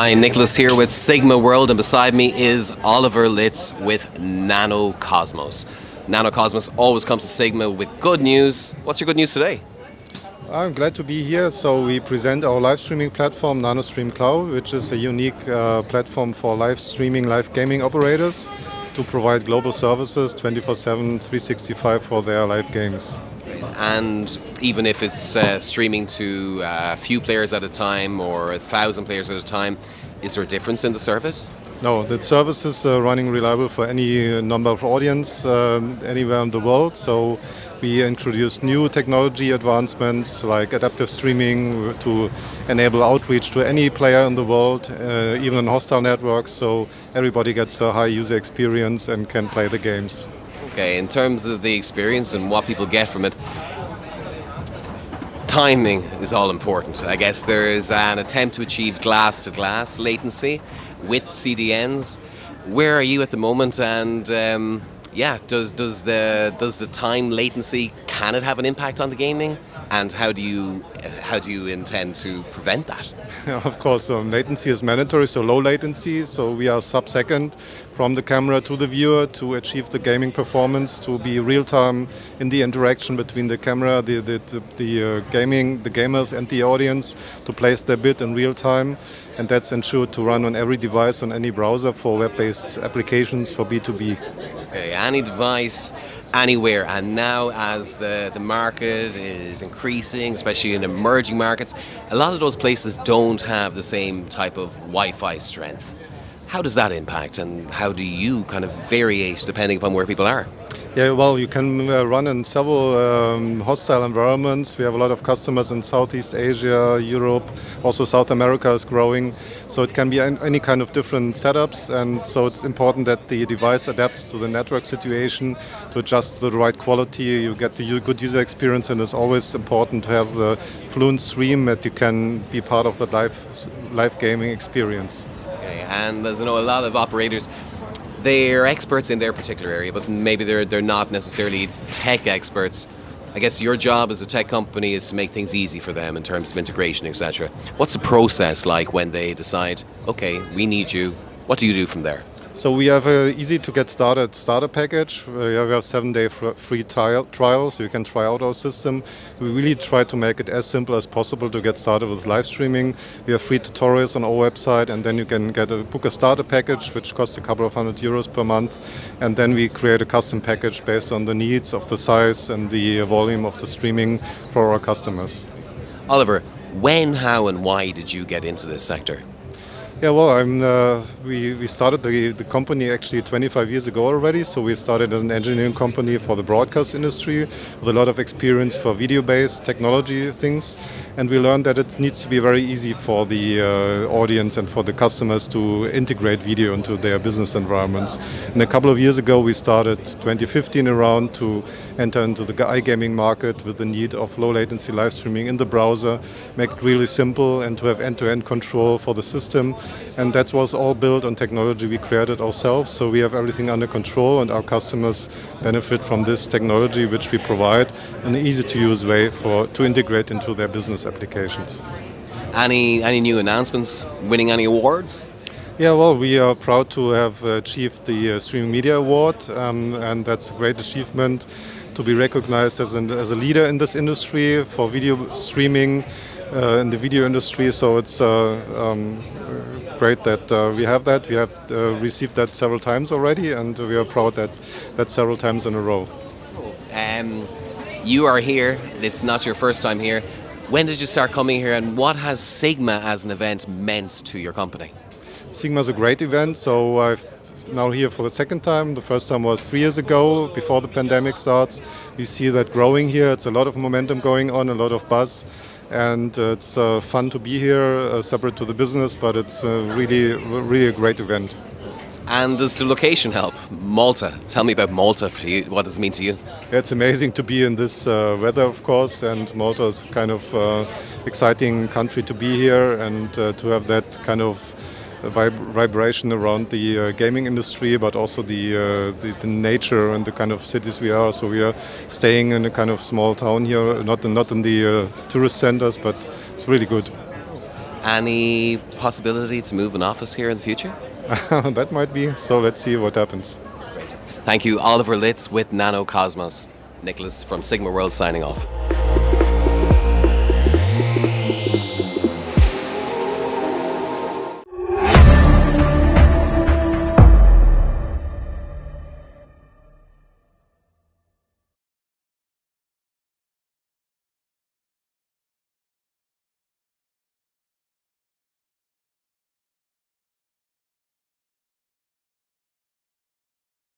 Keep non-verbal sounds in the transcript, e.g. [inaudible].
Hi, Nicholas here with Sigma World, and beside me is Oliver Lietz with Nanocosmos. Nanocosmos always comes to Sigma with good news. What's your good news today? I'm glad to be here. So we present our live streaming platform, NanoStream Cloud, which is a unique uh, platform for live streaming, live gaming operators to provide global services 24/7, 365 for their live games. And even if it's uh, streaming to a few players at a time or a thousand players at a time, is there a difference in the service? No, the service is uh, running reliable for any number of audience uh, anywhere in the world. So we introduced new technology advancements like adaptive streaming to enable outreach to any player in the world, uh, even on hostile networks, so everybody gets a high user experience and can play the games. Okay, in terms of the experience and what people get from it, timing is all important. I guess there is an attempt to achieve glass to glass latency with CDNs. Where are you at the moment and um, yeah, does does the does the time latency can it have an impact on the gaming? And how do you how do you intend to prevent that? [laughs] of course, um, latency is mandatory, so low latency. So we are sub-second from the camera to the viewer to achieve the gaming performance, to be real time in the interaction between the camera, the the, the, the uh, gaming, the gamers, and the audience to place their bid in real time, and that's ensured to run on every device on any browser for web-based applications for B2B. Okay, any device anywhere. And now, as the, the market is increasing, especially in emerging markets, a lot of those places don't have the same type of Wi Fi strength. How does that impact, and how do you kind of variate depending upon where people are? Yeah, well, you can uh, run in several um, hostile environments. We have a lot of customers in Southeast Asia, Europe, also South America is growing. So it can be any kind of different setups, and so it's important that the device adapts to the network situation to adjust the right quality. You get the good user experience, and it's always important to have the fluent stream that you can be part of the live live gaming experience. And there's you know a lot of operators they're experts in their particular area, but maybe they're they're not necessarily tech experts. I guess your job as a tech company is to make things easy for them in terms of integration, etc. What's the process like when they decide, okay, we need you? What do you do from there? So we have an easy to get started starter package. Uh, we have seven day free trial, trial, so you can try out our system. We really try to make it as simple as possible to get started with live streaming. We have free tutorials on our website and then you can get a book a starter package which costs a couple of hundred euros per month and then we create a custom package based on the needs of the size and the volume of the streaming for our customers. Oliver, when, how and why did you get into this sector? Yeah, well, uh, we, we started the, the company actually 25 years ago already. So we started as an engineering company for the broadcast industry with a lot of experience for video-based technology things. And we learned that it needs to be very easy for the uh, audience and for the customers to integrate video into their business environments. And a couple of years ago, we started 2015 around to enter into the iGaming market with the need of low latency live streaming in the browser, make it really simple and to have end-to-end -end control for the system and that was all built on technology we created ourselves. So we have everything under control, and our customers benefit from this technology which we provide in an easy-to-use way for to integrate into their business applications. Any any new announcements? Winning any awards? Yeah, well, we are proud to have achieved the uh, Streaming Media Award, um, and that's a great achievement to be recognized as, an, as a leader in this industry for video streaming uh, in the video industry. So it's uh, um, great that uh, we have that. We have uh, received that several times already, and we are proud that that several times in a row. Um, you are here. It's not your first time here. When did you start coming here, and what has Sigma as an event meant to your company? Sigma is a great event. So I've now here for the second time. The first time was three years ago, before the pandemic starts. We see that growing here. It's a lot of momentum going on, a lot of buzz and it's uh, fun to be here, uh, separate to the business, but it's uh, really, really a great event. And does the location help? Malta. Tell me about Malta for you. What does it mean to you? It's amazing to be in this uh, weather, of course, and Malta is kind of uh, exciting country to be here and uh, to have that kind of vib vibration around the uh, gaming industry, but also the, uh, the, the nature and the kind of cities we are. So we are staying in a kind of small town here, not in, not in the uh, tourist centers, but it's really good. Any possibility to move an office here in the future? [laughs] that might be. So let's see what happens. Thank you, Oliver Lietz with Nanocosmos. Nicholas from Sigma World signing off.